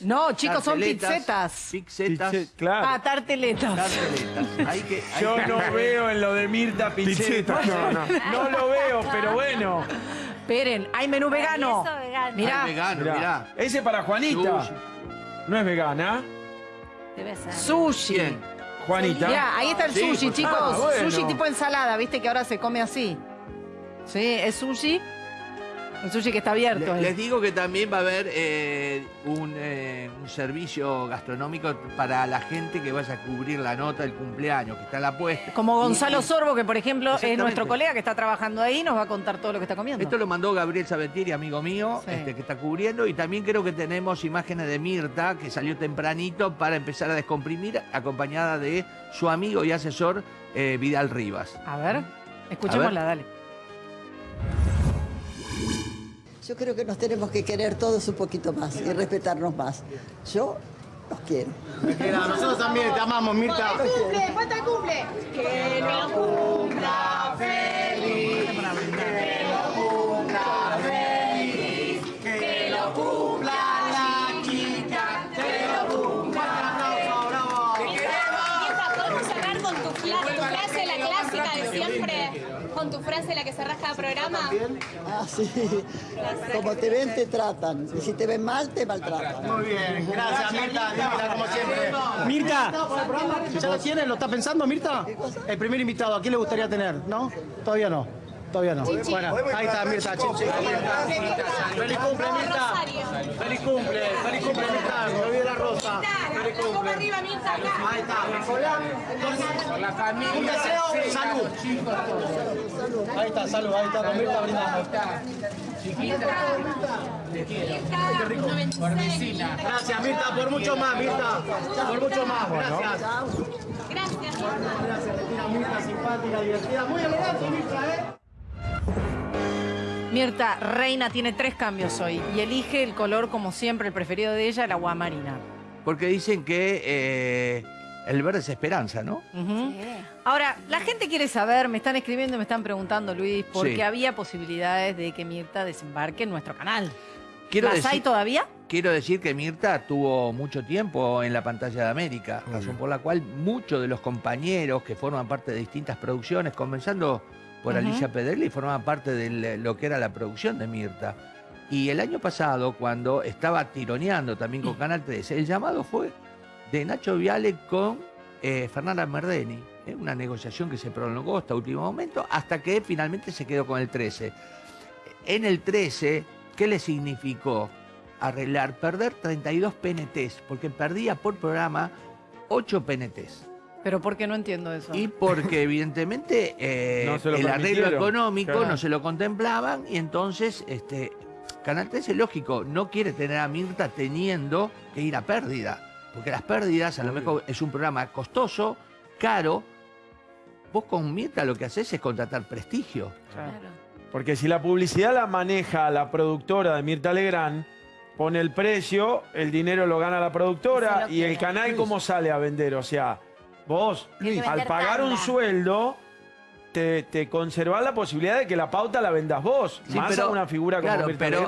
No, chicos, son pizzetas. Pizzetas. Pizze- claro. Ah, tarteletas. Tarteletas. Hay que, hay Yo que- no veo en lo de Mirta Pizzeta. Pizzeta, no, no. No lo veo, pero bueno. Esperen, hay menú vegano. Mirá. Hay vegano, Mirá. mirá. Ese para Juanita. Sushi. No es vegana. Debe ser. Sushi. Bien. Juanita. Mirá, ahí está el Sí, sushi, pues, chicos. ah, bueno. Sushi tipo ensalada, viste que ahora se come así. Sí, es sushi. El sushi que está abierto. Le- ahí. les digo que también va a haber eh, un, eh, un servicio gastronómico para la gente que vaya a cubrir la nota del cumpleaños, que está en la puesta. Como Gonzalo Y- Sorbo, que por ejemplo es nuestro colega que está trabajando ahí, nos va a contar todo lo que está comiendo. Esto lo mandó Gabriel Sabetieri, amigo mío, Sí. este, que está cubriendo. Y también creo que tenemos imágenes de Mirta, que salió tempranito para empezar a descomprimir, acompañada de su amigo y asesor eh, Vidal Rivas. A ver, escuchémosla, dale. Yo creo que nos tenemos que querer todos un poquito más y respetarnos más. Yo los quiero. Nosotros también te amamos, Mirta. cumple? ¿Cuánto cumple? Que lo cumpla feliz. Que lo cumpla feliz. Que lo cumpla la chica. Que lo cumpla. Mirta, ¿podemos cerrar con tu, fla- tu frase, la clásica de siempre? Con tu frase, la que cerrás cada programa. Ah, sí. Como te ven, te tratan. Y si te ven mal, te maltratan. Muy bien, gracias Mirta, divina como siempre. Mirta, ¿ya lo tienes? ¿Lo está pensando Mirta? El primer invitado, ¿a quién le gustaría tener? ¿No? Todavía no. Todavía no. Bueno, ahí está Mirta, chin. Feliz cumple Mirta. Feliz cumple, feliz cumple Mirta. Me olvidé la rosa. Feliz cumple. arriba, Mirta, acá. Ahí está. Un deseo, salud. Ahí está, salud, ahí está, con Mirta brindando. Mirta, 96. Gracias Mirta, por mucho más, Mirta. Por mucho más, gracias. Gracias. Gracias, Cristina, Mirta, simpática, divertida. Muy elegante, Mirta, ¿eh? Mirta, Reina tiene tres cambios hoy y elige el color, como siempre, el preferido de ella, el agua marina. Porque dicen que eh, el verde es esperanza, ¿no? Ujú. Ahora, la gente quiere saber, me están escribiendo, me están preguntando, Luis, porque Sí. había posibilidades de que Mirta desembarque en nuestro canal. Quiero ¿Las hay decir- todavía? Quiero decir que Mirta tuvo mucho tiempo en la pantalla de América, razón por la cual muchos de los compañeros que forman parte de distintas producciones, comenzando por Ujú. Alicia Pedrelli, formaban parte de lo que era la producción de Mirta. Y el año pasado, cuando estaba tironeando también con Canal 13, el llamado fue de Nacho Viale con eh, Fernanda Merdeni. ¿eh? Una negociación que se prolongó hasta último momento, hasta que finalmente se quedó con el 13. En el 13, ¿qué le significó? Arreglar, perder 32 PNTs, porque perdía por programa 8 PNTs. Pero ¿por qué no entiendo eso? Y porque evidentemente eh, No el arreglo económico Claro. no se lo contemplaban y entonces este, Canal 13, lógico, no quiere tener a Mirta teniendo que ir a pérdida. Porque las pérdidas a lo mejor es un programa costoso, caro. Vos con Mirta lo que haces es contratar prestigio. Claro. Porque si la publicidad la maneja la productora de Mirta Legrand, pone el precio, el dinero lo gana la productora y el canal cómo sale a vender. O sea, vos al pagar un sueldo, te, te conservás la posibilidad de que la pauta la vendas vos. Sí, más a una figura como claro, Mirta pero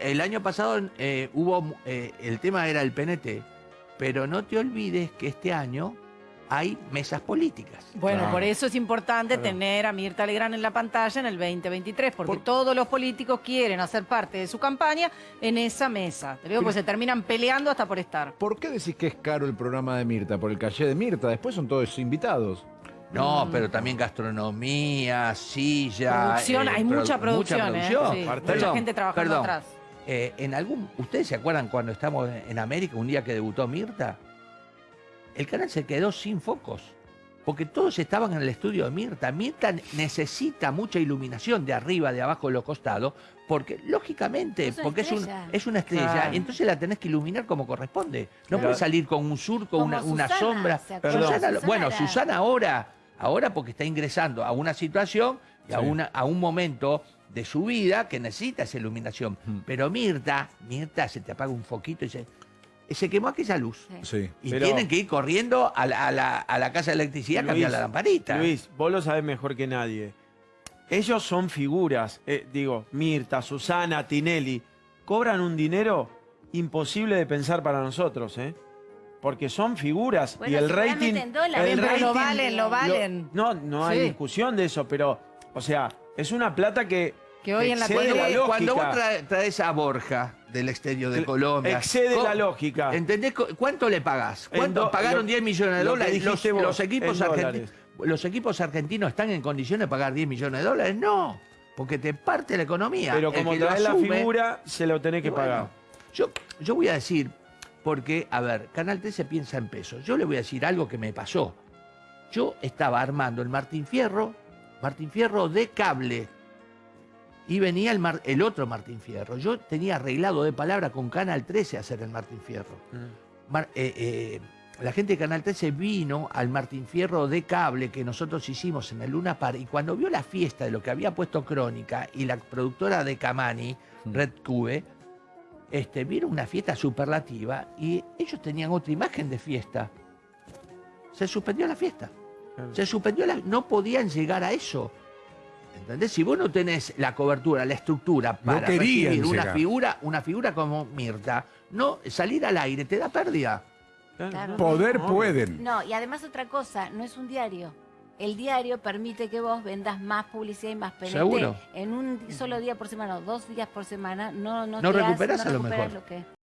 el año pasado eh, hubo eh, el tema era el PNT, pero no te olvides que este año hay mesas políticas. Bueno, Claro. por eso es importante Claro. tener a Mirta Legrand en la pantalla en el 2023, porque Por- todos los políticos quieren hacer parte de su campaña en esa mesa. Te digo, pues se terminan peleando hasta por estar. ¿Por qué decís que es caro el programa de Mirta? Por el calle de Mirta. Después son todos invitados. No, pero también gastronomía, silla. Producción, eh, hay mucha producción, ¿eh? producción. Sí, mucha gente trabajando perdón. atrás. Eh, en algún, ¿Ustedes se acuerdan cuando estamos en América, un día que debutó Mirta? El canal se quedó sin focos. Porque todos estaban en el estudio de Mirta. Mirta necesita mucha iluminación de arriba, de abajo, de los costados, porque lógicamente, Es una porque es, un- estrella. es una estrella, Claro. entonces la tenés que iluminar como corresponde. No Claro. puede salir con un surco, una, sombra. bueno, era- Susana ahora, ahora porque está ingresando a una situación y a, Sí. una, a un momento de su vida que necesita esa iluminación. Mm. Pero Mirta, Mirta se te apaga un foquito y se, se quemó aquella luz. Sí. Y Pero- tienen que ir corriendo a la, a la- a la casa de electricidad a cambiar la lamparita. Luis, vos lo sabés mejor que nadie. Ellos son figuras. eh, digo, Mirta, Susana, Tinelli. Cobran un dinero imposible de pensar para nosotros, ¿eh? Porque son figuras y el rating. en el Pero lo rating- valen, lo valen. no, no hay Sí. discusión de eso, pero, o sea, es una plata que. Que hoy en la lógica. Cuando vos traes a Borja del exterior de Colombia. excede ¿cómo- la lógica. ¿Entendés? cu- ¿Cuánto le pagás? ¿Cuánto pagaron lo- 10 millones de dólares? Los, vos, los equipos ¿Los equipos argentinos están en condiciones de pagar 10 millones de dólares? No, porque te parte la economía. Pero como traes la figura, se lo tenés que bueno, pagar. Yo, yo voy a decir, porque, a ver, Canal 13 piensa en pesos. Yo le voy a decir algo que me pasó. Yo estaba armando el Martín Fierro, Martín Fierro de cable. Y venía el, Mar- el otro Martín Fierro. Yo tenía arreglado de palabra con Canal 13 hacer el Martín Fierro. Mar- eh, eh, la gente de Canal 13 vino al Martín Fierro de cable que nosotros hicimos en el Luna Par y cuando vio la fiesta de lo que había puesto Crónica y la productora de Camani, Red Cube, este, vieron una fiesta superlativa y ellos tenían otra imagen de fiesta. Se suspendió la fiesta. Se suspendió la... No podían llegar a eso. ¿Entendés? Si vos no tenés la cobertura, la estructura para recibir una llegar. figura, una figura como Mirta, no salir al aire te da pérdida. Claro. Poder No, pueden. No, y además otra cosa, no es un diario. El diario permite que vos vendas más publicidad y más PNT. Seguro. En un solo día por semana o dos días por semana no, no, No te recuperás no a lo recuperás mejor. lo que-